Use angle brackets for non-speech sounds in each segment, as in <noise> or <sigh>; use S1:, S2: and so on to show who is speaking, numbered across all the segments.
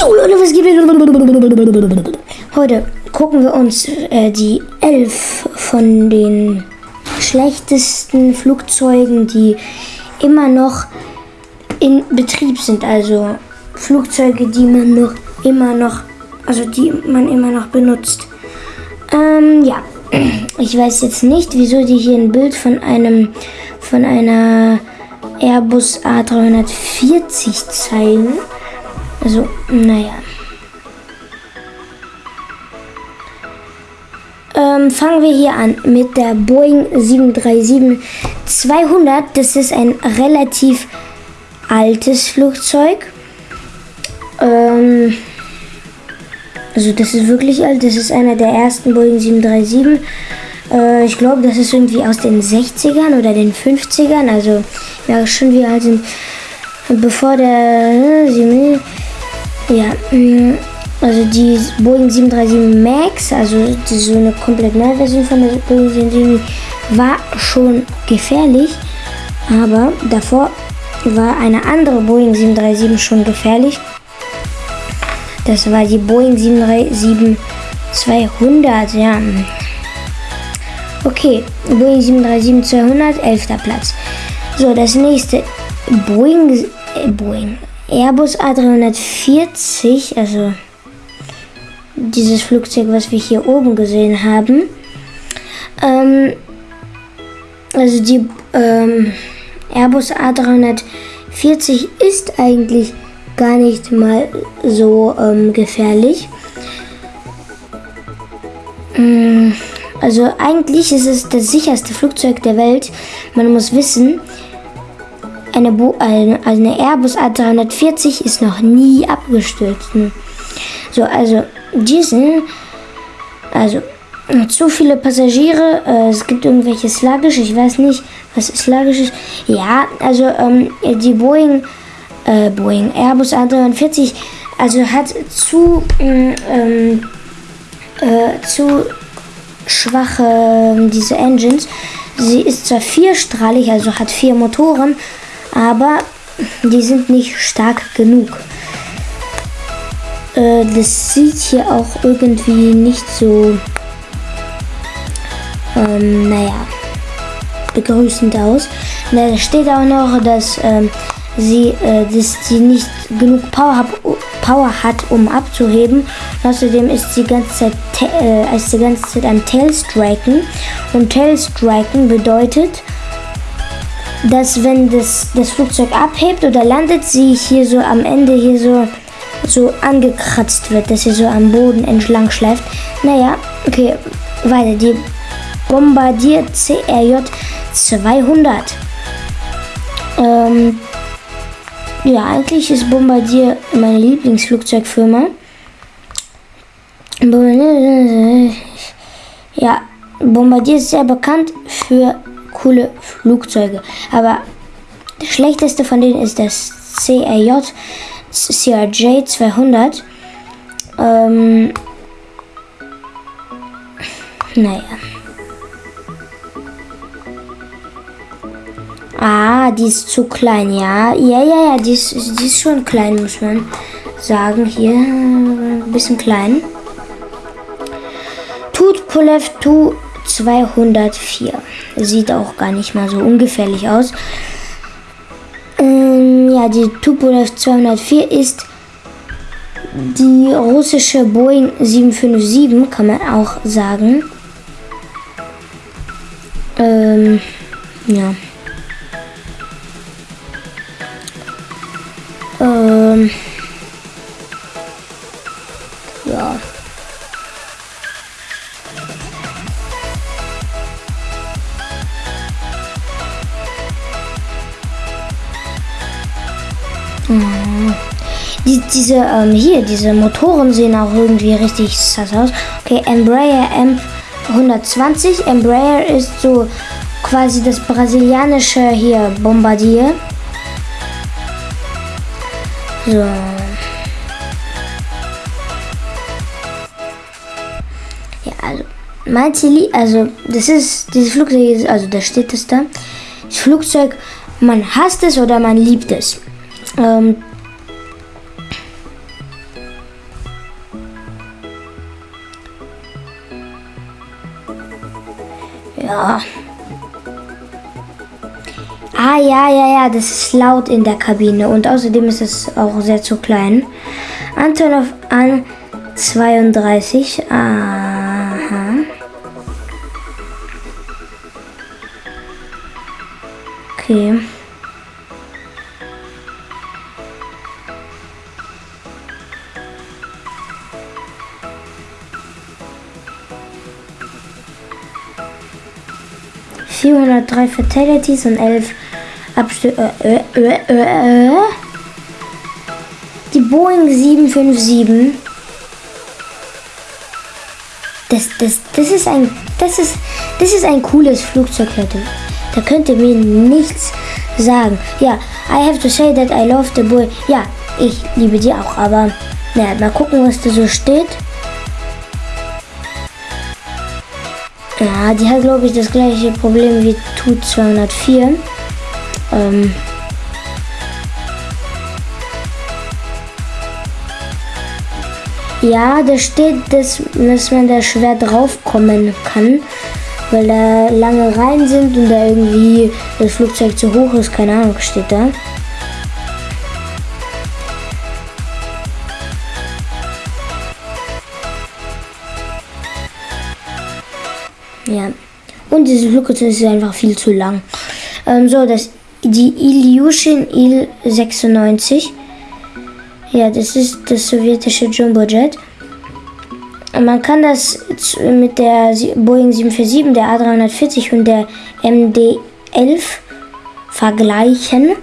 S1: Jo Leute, was gibt Heute gucken wir uns äh, die elf von den schlechtesten Flugzeugen, die immer noch in Betrieb sind. Also Flugzeuge, die man noch immer noch, also die man immer noch benutzt. Ähm, ja, <clears throat> ich weiß jetzt nicht, wieso die hier ein Bild von einem, von einer Airbus A340 zeigen. Also, naja. Ähm, fangen wir hier an mit der Boeing 737-200. Das ist ein relativ altes Flugzeug. Ähm, also das ist wirklich alt. Das ist einer der ersten Boeing 737. Äh, ich glaube, das ist irgendwie aus den 60ern oder den 50ern. Also ja, schon wie alt sind. Bevor der... Äh, ja, mm, also die Boeing 737 MAX, also die, so eine komplett neue Version von der Boeing 737, war schon gefährlich. Aber davor war eine andere Boeing 737 schon gefährlich. Das war die Boeing 737-200, ja. Okay, Boeing 737-200, 11. Platz. So, das nächste, Boeing, äh, Boeing, Airbus A340, also dieses Flugzeug, was wir hier oben gesehen haben. Ähm, also die ähm, Airbus A340 ist eigentlich gar nicht mal so ähm, gefährlich. Mm, also eigentlich ist es das sicherste Flugzeug der Welt. Man muss wissen, eine, Bo eine, eine Airbus A340 ist noch nie abgestürzt. So, also diesen, also zu viele Passagiere, äh, es gibt irgendwelche sluggish, ich weiß nicht, was sluggish ist. Ja, also ähm, die Boeing äh, Boeing Airbus A340 also hat zu, ähm, äh, zu schwache ähm, diese Engines. Sie ist zwar vierstrahlig, also hat vier Motoren, aber die sind nicht stark genug. Äh, das sieht hier auch irgendwie nicht so, ähm, naja, begrüßend aus. Da steht auch noch, dass ähm, sie, äh, dass sie nicht genug Power, hab, Power hat, um abzuheben. außerdem ist sie ganze Zeit, äh, ist die ganze Zeit am Tailstriken. Und Tailstriken bedeutet, dass wenn das, das Flugzeug abhebt oder landet, sie hier so am Ende hier so, so angekratzt wird, dass sie so am Boden entlang schleift. Naja, okay, weiter. Die Bombardier CRJ 200. Ähm, ja, eigentlich ist Bombardier meine Lieblingsflugzeugfirma. Ja, Bombardier ist sehr bekannt für coole Flugzeuge. Aber das schlechteste von denen ist das CRJ, CRJ 200. Ähm, naja. Ah, die ist zu klein, ja. Ja, ja, ja, die ist, die ist schon klein, muss man sagen. Hier ein bisschen klein. Tut Polev Tu 204. Sieht auch gar nicht mal so ungefährlich aus. Ähm, ja, die Tupolev 204 ist die russische Boeing 757, kann man auch sagen. Ähm, ja. Ähm, ja. Diese, ähm, hier, diese Motoren sehen auch irgendwie richtig sass aus. Okay, Embraer M120. Embraer ist so quasi das brasilianische hier Bombardier. So. Ja, also mein Ziel, also das ist, dieses Flugzeug also da steht es da. Das Flugzeug, man hasst es oder man liebt es. Ähm, Ja. Ah, ja, ja, ja, das ist laut in der Kabine und außerdem ist es auch sehr zu klein. Antonov an 32. Aha. Okay. Vierhundertdrei Fatalities und elf Abstürze. Äh, äh, äh, äh. Die Boeing 757. Das, das, das ist ein, das ist, das ist ein cooles Flugzeug, Leute. Da könnt ihr mir nichts sagen. Ja, I have to say that I love the boy. Ja, ich liebe die auch, aber naja, mal gucken, was da so steht. Ja, die hat, glaube ich, das gleiche Problem wie Tu 204. Ähm, ja, da steht, dass, dass man da schwer draufkommen kann, weil da lange Reihen sind und da irgendwie das Flugzeug zu hoch ist. Keine Ahnung, steht da. Ja. Und diese Flugzeug ist einfach viel zu lang. Ähm, so, das die Ilyushin Il-96. Ja, das ist das sowjetische Jumbojet. Man kann das mit der Boeing 747, der A340 und der MD-11 vergleichen.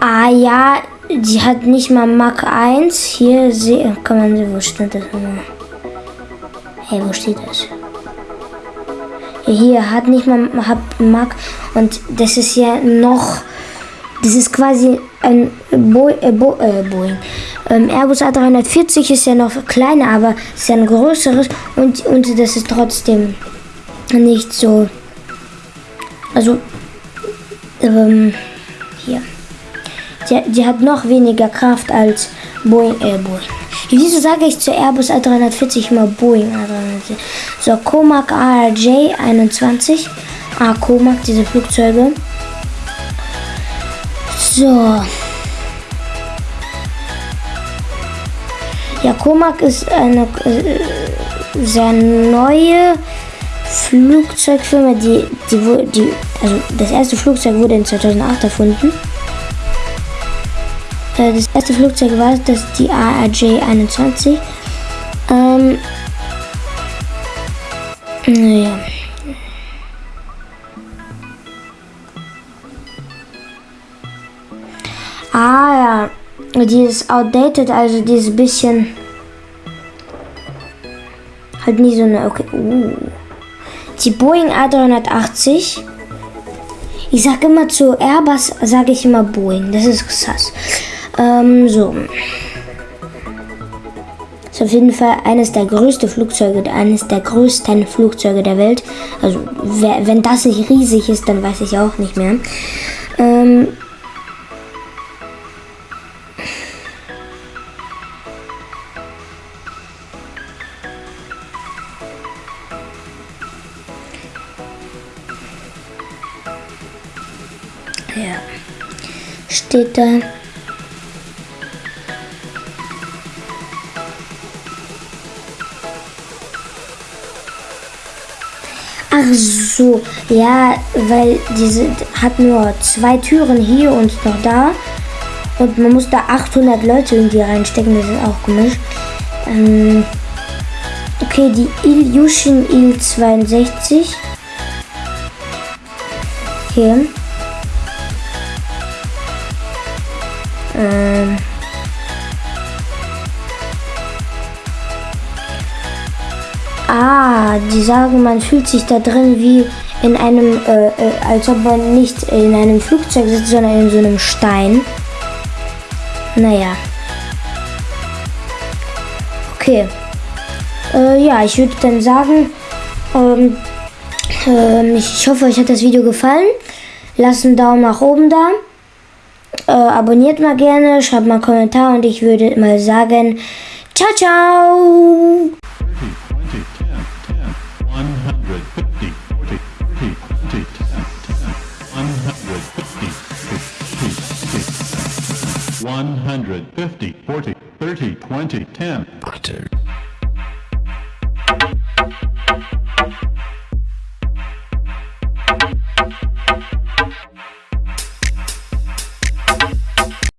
S1: Ah ja, die hat nicht mal Mach 1. Hier kann man sehen, wo steht das? Hey, wo steht das? Hier hat nicht mal hat Mach und das ist ja noch, das ist quasi ein Bo äh, Bo äh, Boeing. Ähm, Airbus A340 ist ja noch kleiner, aber ist ja ein größeres und, und das ist trotzdem nicht so. Also, ähm, hier. Die, die hat noch weniger Kraft als Boeing. Boeing. Wieso sage ich zu Airbus A340 immer Boeing A340? So, Comac ARJ 21. Ah, Comac, diese Flugzeuge. So. Ja, Comac ist eine äh, sehr neue Flugzeugfirma, die, die, die, also das erste Flugzeug wurde in 2008 erfunden. Äh, das erste Flugzeug war das die ARJ 21. Ähm, naja. Ah ja, die ist outdated, also die ist ein bisschen halt nie so eine. Okay. Uh. Die Boeing A380. Ich sage immer zu Airbus, sage ich immer Boeing. Das ist krass. Ähm, so. Ist auf jeden Fall eines der größten Flugzeuge, eines der größten Flugzeuge der Welt. Also, wenn das nicht riesig ist, dann weiß ich auch nicht mehr. Ähm, Ja. Steht da. Ach so, ja, weil diese hat nur zwei Türen hier und noch da. Und man muss da 800 Leute irgendwie reinstecken, das ist auch komisch. Ähm, okay, die Ilyushin Il-62. Hier. Ähm. Ah, die sagen, man fühlt sich da drin wie in einem, äh, äh, als ob man nicht in einem Flugzeug sitzt, sondern in so einem Stein. Naja. Okay. Äh, ja, ich würde dann sagen, ähm, äh, ich hoffe, euch hat das Video gefallen. Lasst einen Daumen nach oben da. Äh, abonniert mal gerne, schreibt mal einen Kommentar und ich würde mal sagen, ciao, ciao!
S2: 150, 40, 30, 20, 10.
S3: Warte.